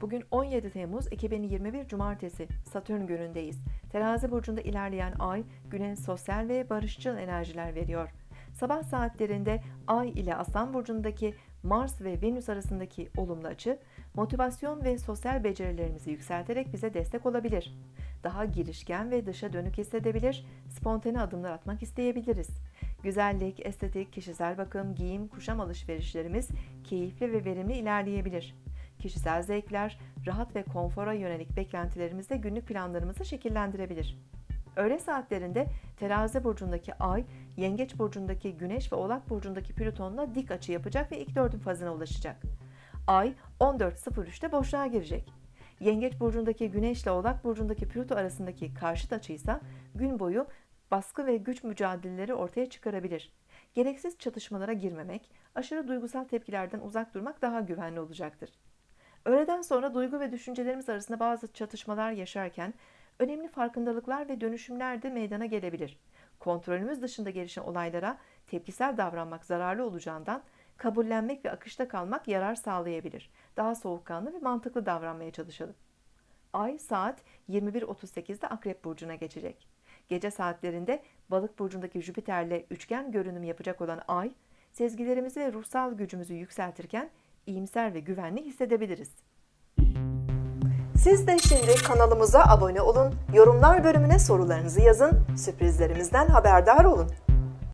Bugün 17 Temmuz 2021 Cumartesi Satürn günündeyiz. Terazi burcunda ilerleyen ay güne sosyal ve barışçıl enerjiler veriyor. Sabah saatlerinde ay ile Aslan burcundaki Mars ve Venüs arasındaki olumlu açı motivasyon ve sosyal becerilerimizi yükselterek bize destek olabilir. Daha girişken ve dışa dönük hissedebilir, spontane adımlar atmak isteyebiliriz. Güzellik, estetik, kişisel bakım, giyim, kuşam alışverişlerimiz keyifli ve verimli ilerleyebilir. Kişisel zevkler, rahat ve konfora yönelik beklentilerimizde günlük planlarımızı şekillendirebilir. Öğle saatlerinde Terazi burcundaki Ay, Yengeç burcundaki Güneş ve Oğlak burcundaki Plüton'la dik açı yapacak ve ilk dördün fazına ulaşacak. Ay 14.03'te boşluğa girecek. Yengeç burcundaki Güneş ile Oğlak burcundaki Plüto arasındaki karşıt açıysa gün boyu baskı ve güç mücadeleleri ortaya çıkarabilir. Gereksiz çatışmalara girmemek, aşırı duygusal tepkilerden uzak durmak daha güvenli olacaktır. Öğleden sonra duygu ve düşüncelerimiz arasında bazı çatışmalar yaşarken önemli farkındalıklar ve dönüşümler de meydana gelebilir. Kontrolümüz dışında gelişen olaylara tepkisel davranmak zararlı olacağından kabullenmek ve akışta kalmak yarar sağlayabilir. Daha soğukkanlı ve mantıklı davranmaya çalışalım. Ay saat 21.38'de Akrep Burcu'na geçecek. Gece saatlerinde Balık Burcu'ndaki Jüpiter'le üçgen görünüm yapacak olan Ay, sezgilerimizi ve ruhsal gücümüzü yükseltirken iyimser ve güvenli hissedebiliriz. Siz de şimdi kanalımıza abone olun, yorumlar bölümüne sorularınızı yazın, sürprizlerimizden haberdar olun.